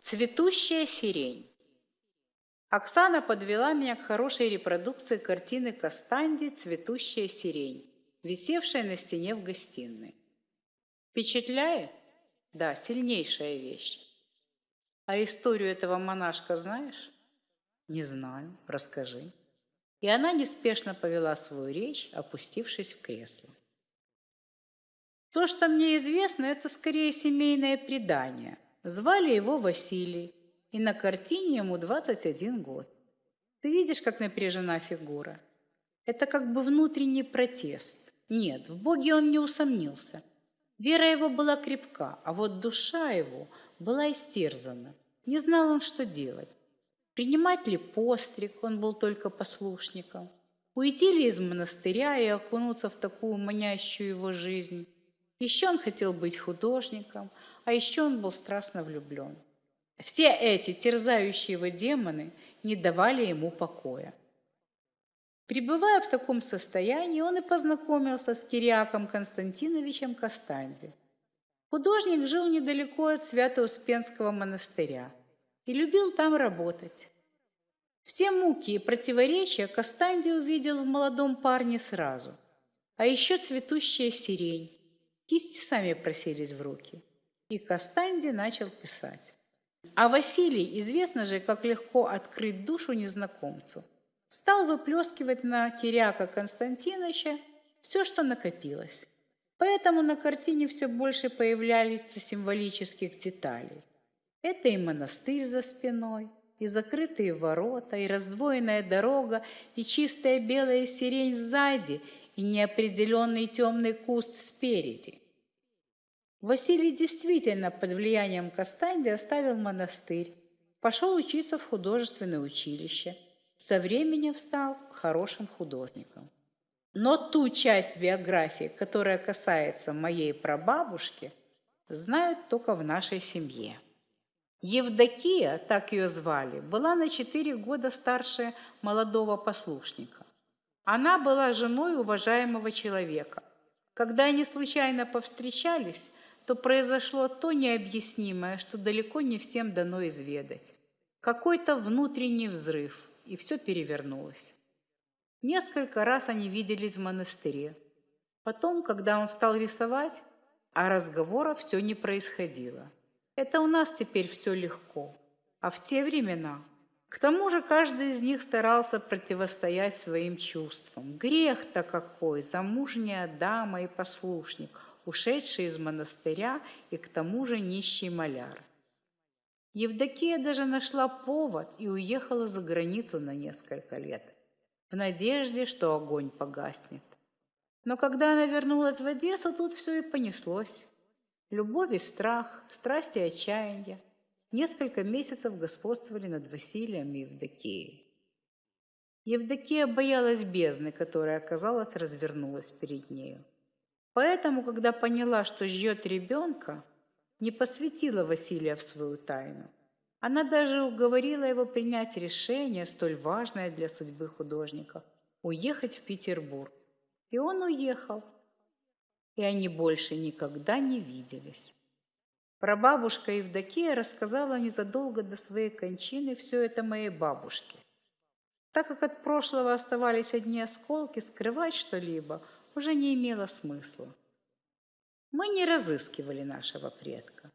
Цветущая сирень. Оксана подвела меня к хорошей репродукции картины Кастанди «Цветущая сирень», висевшей на стене в гостиной. Впечатляет? Да, сильнейшая вещь. А историю этого монашка знаешь? Не знаю, расскажи. И она неспешно повела свою речь, опустившись в кресло. То, что мне известно, это скорее семейное предание – Звали его Василий, и на картине ему 21 год. Ты видишь, как напряжена фигура? Это как бы внутренний протест. Нет, в Боге он не усомнился. Вера его была крепка, а вот душа его была истерзана. Не знал он, что делать. Принимать ли постриг, он был только послушником. Уйти ли из монастыря и окунуться в такую манящую его жизнь. Еще он хотел быть художником – а еще он был страстно влюблен. Все эти терзающие его демоны не давали ему покоя. Пребывая в таком состоянии, он и познакомился с Кириаком Константиновичем Кастанди. Художник жил недалеко от Свято-Успенского монастыря и любил там работать. Все муки и противоречия Кастанди увидел в молодом парне сразу. А еще цветущая сирень. Кисти сами просились в руки. И Кастанди начал писать. А Василий, известно же, как легко открыть душу незнакомцу, стал выплескивать на Киряка Константиновича все, что накопилось. Поэтому на картине все больше появлялись символических деталей. Это и монастырь за спиной, и закрытые ворота, и раздвоенная дорога, и чистая белая сирень сзади, и неопределенный темный куст спереди – Василий действительно под влиянием Кастанди оставил монастырь, пошел учиться в художественное училище, со временем стал хорошим художником. Но ту часть биографии, которая касается моей прабабушки, знают только в нашей семье. Евдокия, так ее звали, была на четыре года старше молодого послушника. Она была женой уважаемого человека. Когда они случайно повстречались, то произошло то необъяснимое, что далеко не всем дано изведать. Какой-то внутренний взрыв, и все перевернулось. Несколько раз они виделись в монастыре. Потом, когда он стал рисовать, а разговора все не происходило. Это у нас теперь все легко, а в те времена... К тому же каждый из них старался противостоять своим чувствам. Грех-то какой, замужняя дама и послушник, ушедший из монастыря и к тому же нищий маляр. Евдокия даже нашла повод и уехала за границу на несколько лет, в надежде, что огонь погаснет. Но когда она вернулась в Одессу, тут все и понеслось. Любовь и страх, страсть и отчаяние несколько месяцев господствовали над Василием и Евдокией. Евдокия боялась бездны, которая, оказалось, развернулась перед нею. Поэтому, когда поняла, что ждет ребенка, не посвятила Василия в свою тайну. Она даже уговорила его принять решение, столь важное для судьбы художника – уехать в Петербург. И он уехал. И они больше никогда не виделись. Прабабушка Евдокия рассказала незадолго до своей кончины все это моей бабушке. Так как от прошлого оставались одни осколки, скрывать что-либо – уже не имело смысла. Мы не разыскивали нашего предка,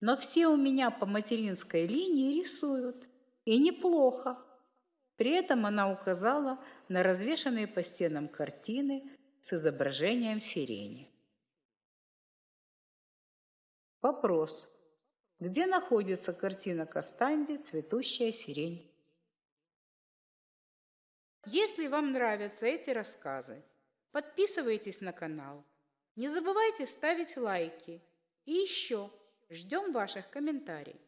но все у меня по материнской линии рисуют, и неплохо. При этом она указала на развешанные по стенам картины с изображением сирени. Вопрос. Где находится картина Кастанди «Цветущая сирень»? Если вам нравятся эти рассказы, Подписывайтесь на канал. Не забывайте ставить лайки. И еще ждем ваших комментариев.